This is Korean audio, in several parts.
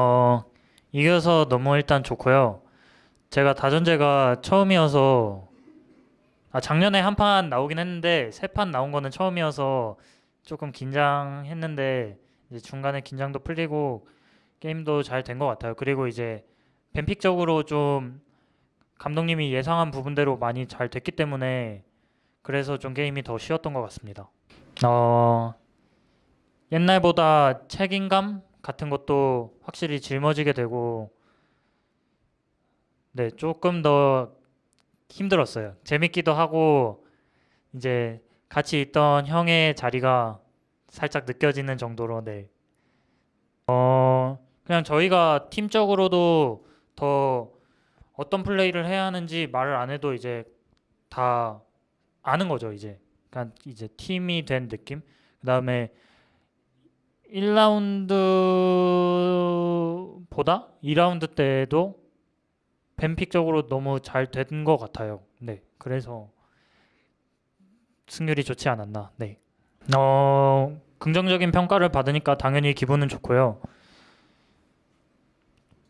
어, 이겨서 너무 일단 좋고요. 제가 다전제가 처음이어서 아, 작년에 한 판 나오긴 했는데 세 판 나온 거는 처음이어서 조금 긴장했는데 중간에 긴장도 풀리고 게임도 잘 된 것 같아요. 그리고 이제 뱀픽적으로 좀 감독님이 예상한 부분대로 많이 잘 됐기 때문에 그래서 좀 게임이 더 쉬웠던 것 같습니다. 어, 옛날보다 책임감 같은 것도 확실히 짊어지게 되고 네, 조금 더 힘들었어요. 재밌기도 하고 이제 같이 있던 형의 자리가 살짝 느껴지는 정도로 네. 어, 그냥 저희가 팀적으로도 더 어떤 플레이를 해야 하는지 말을 안 해도 이제 다 아는 거죠, 이제. 그러니까 이제 팀이 된 느낌. 그 다음에 1라운드보다 2라운드 때도 뱀픽적으로 너무 잘 된 것 같아요. 네. 그래서 승률이 좋지 않았나. 네. 어, 긍정적인 평가를 받으니까 당연히 기분은 좋고요.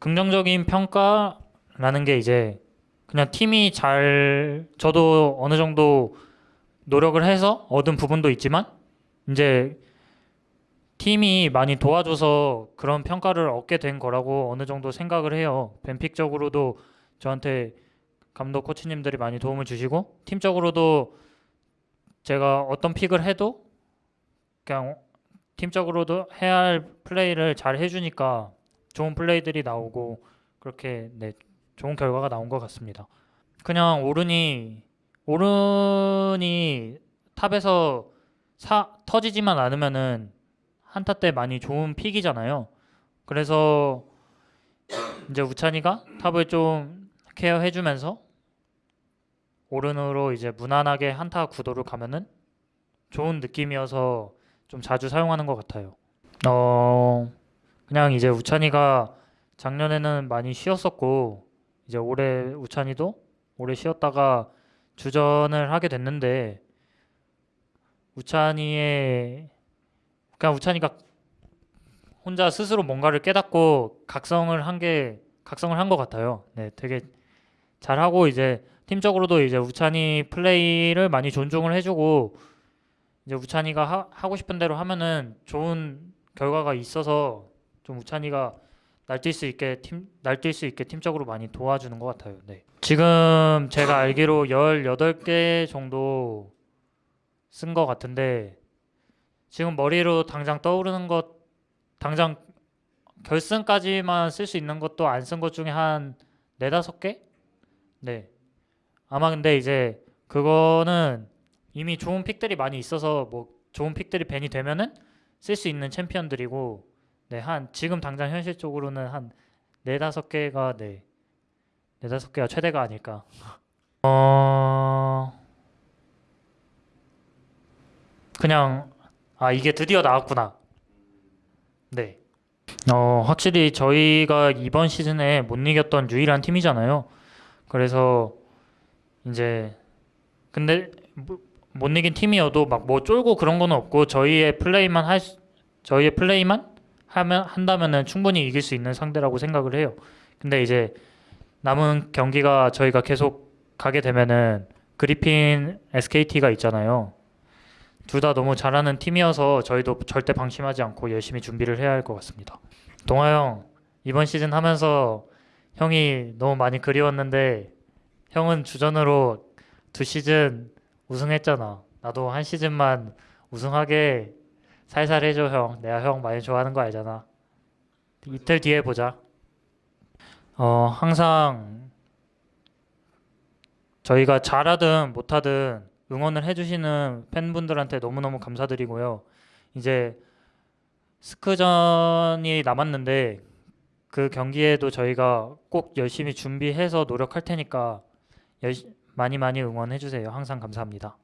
긍정적인 평가라는 게 이제 그냥 팀이 잘 저도 어느 정도 노력을 해서 얻은 부분도 있지만 이제 팀이 많이 도와줘서 그런 평가를 얻게 된 거라고 어느 정도 생각을 해요. 뱀픽적으로도 저한테 감독 코치님들이 많이 도움을 주시고 팀적으로도 제가 어떤 픽을 해도 그냥 팀적으로도 해야 할 플레이를 잘 해주니까 좋은 플레이들이 나오고 그렇게 네, 좋은 결과가 나온 것 같습니다. 그냥 오른이 오른이 top에서 사, 터지지만 않으면은 한타 때 많이 좋은 pick이잖아요. 그래서 이제 우찬이가 top을 좀 care해주면서 오른으로 이제 무난하게 한타 구도를 가면은 좋은 느낌이어서 좀 자주 사용하는 것 같아요. 어, 그냥 이제 우찬이가 작년에는 많이 쉬었었고 이제 올해 우찬이도 오래 쉬었다가 주전을 하게 됐는데 우찬이의 그냥 우찬이가 혼자 스스로 뭔가를 깨닫고 각성을 한 게 각성을 한 것 같아요. 네, 되게 잘하고 이제 팀적으로도 이제 우찬이 플레이를 많이 존중을 해주고 이제 우찬이가 하, 하고 싶은 대로 하면은 좋은 결과가 있어서 좀 우찬이가 날뛸 수 있게 팀 날뛸 수 있게 팀적으로 많이 도와주는 것 같아요. 네. 지금 제가 알기로 18개 정도 쓴 것 같은데 지금 머리로 당장 떠오르는 것 당장 결승까지만 쓸 수 있는 것도 안 쓴 것 중에 한 네다섯 개? 네. 아마 근데 이제 그거는 이미 좋은 픽들이 많이 있어서 뭐 좋은 픽들이 밴이 되면은 쓸 수 있는 챔피언들이고 네, 한 지금 당장 현실적으로는 한 네다섯 개가 네. 네다섯 개가 최대가 아닐까. 어 그냥 아 이게 드디어 나왔구나. 네. 어 확실히 저희가 이번 시즌에 못 이겼던 유일한 팀이잖아요. 그래서 이제 근데 뭐- 못 이긴 팀이어도 막 뭐 쫄고 그런 거는 없고 저희의 플레이만 할 수- 저희의 플레이만 하면 한다면은 충분히 이길 수 있는 상대라고 생각을 해요. 근데 이제 남은 경기가 저희가 계속 가게 되면은 그리핀 SKT가 있잖아요. 둘 다 너무 잘하는 팀이어서 저희도 절대 방심하지 않고 열심히 준비를 해야 할 것 같습니다. 동아 형, 이번 시즌 하면서 형이 너무 많이 그리웠는데 형은 주전으로 두 시즌 우승했잖아. 나도 한 시즌만 우승하게 살살 해줘 형. 내가 형 많이 좋아하는 거 알잖아. 이틀 뒤에 보자. 어, 항상 저희가 잘하든 못하든 응원을 해주시는 팬분들한테 너무너무 감사드리고요. 이제 스크전이 남았는데 그 경기에도 저희가 꼭 열심히 준비해서 노력할 테니까 열 많이 많이 응원해 주세요. 항상 감사합니다.